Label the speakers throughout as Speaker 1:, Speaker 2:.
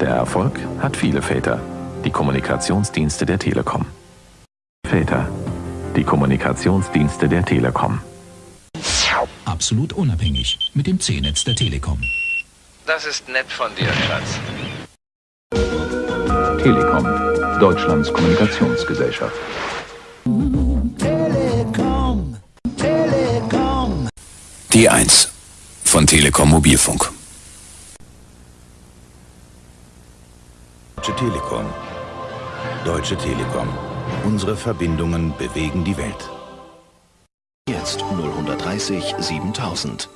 Speaker 1: Der Erfolg hat viele Väter. Die Kommunikationsdienste der Telekom. Väter. Die Kommunikationsdienste der Telekom.
Speaker 2: Absolut unabhängig mit dem C-Netz der Telekom.
Speaker 3: Das ist nett von dir, Schatz.
Speaker 1: Telekom. Deutschlands Kommunikationsgesellschaft.
Speaker 4: Telekom, Telekom.
Speaker 5: Die 1 von Telekom Mobilfunk.
Speaker 6: Deutsche Telekom. Deutsche Telekom. Unsere Verbindungen bewegen die Welt.
Speaker 7: Jetzt 0130 7000.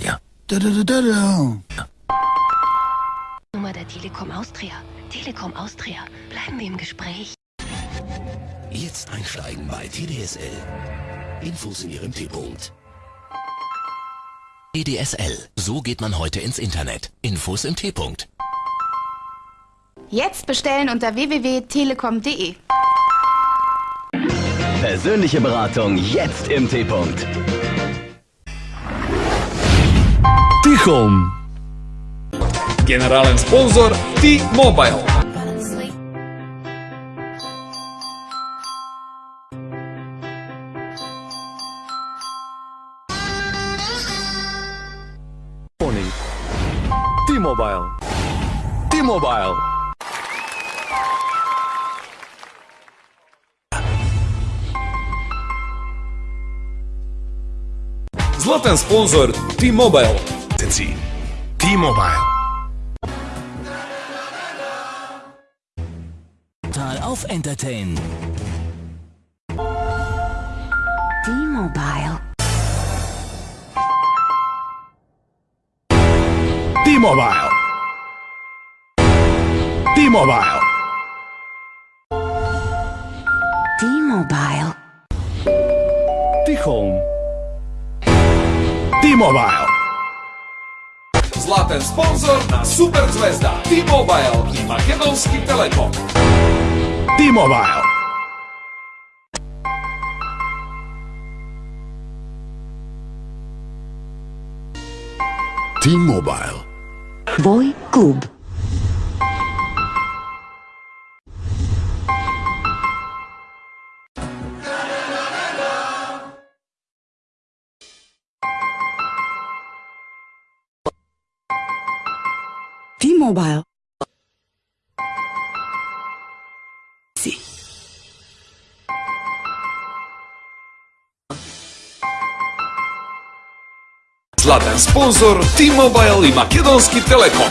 Speaker 5: Ja.
Speaker 4: Da, da, da, da, da.
Speaker 8: Nummer der Telekom Austria. Telekom Austria. Bleiben wir im Gespräch.
Speaker 7: Jetzt einsteigen bei TDSL. Infos in Ihrem T-Punkt. TDSL. So geht man heute ins Internet. Infos im T-Punkt.
Speaker 9: Jetzt bestellen unter www.telekom.de.
Speaker 10: Persönliche Beratung jetzt im T-Punkt.
Speaker 11: Tichom. Generalen Sponsor T-Mobile. T-Mobile. T-Mobile. Zlatan sponzor T-Mobile.
Speaker 7: T-Mobile.
Speaker 10: Total auf Entertain.
Speaker 8: T-Mobile.
Speaker 6: T-Mobile. T-Mobile.
Speaker 8: T-Mobile.
Speaker 11: Tichom.
Speaker 6: T-Mobile.
Speaker 11: Zlatan sponzor na super zvezda T-Mobile i Makedonski Telekom.
Speaker 6: T-Mobile. T-Mobile.
Speaker 8: Boy Club.
Speaker 9: T-Mobile
Speaker 11: Златен спонзор T-Mobile и Македонски Телеком.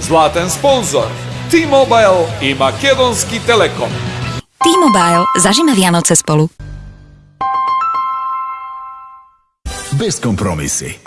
Speaker 11: Златен спонзор T-Mobile и Македонски Телеком.
Speaker 12: T-Mobile зажима вјаноце
Speaker 6: сполу. Без
Speaker 5: компромиси.